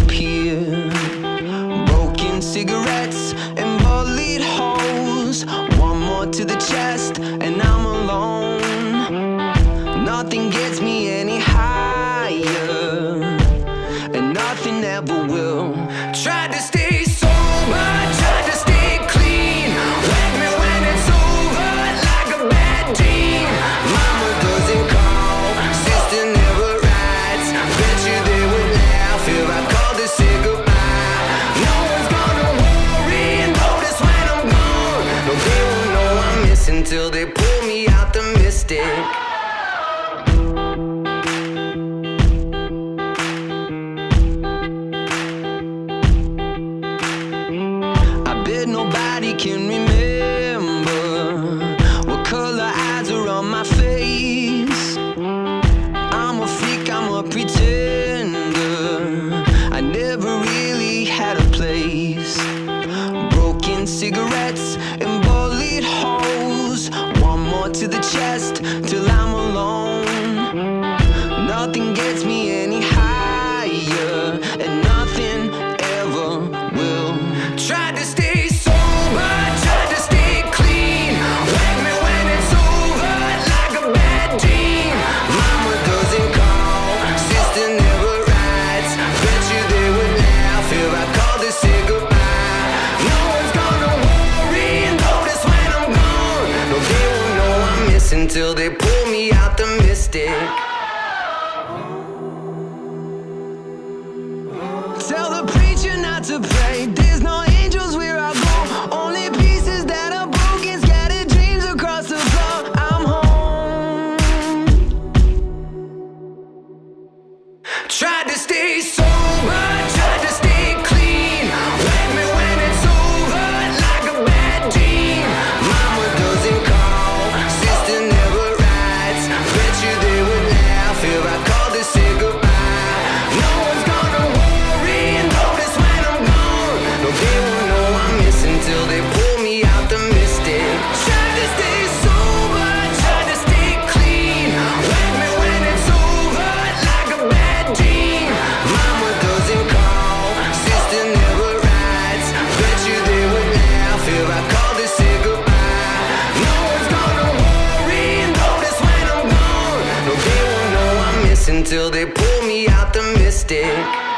disappear. Broken cigarettes and bullet holes One more to the chest and I'm alone. Nothing gets me any higher. And nothing ever will. Try to stay this until they pull me out the mystic. I bet nobody can remember what color eyes are on my face. I'm a freak, I'm a pretender. I never really had a place. Broken cigarettes and bullet holes blows One more to the chest Till I'm alone. Nothing gets me until they pull me out the mystic. till they pull me out the mystic.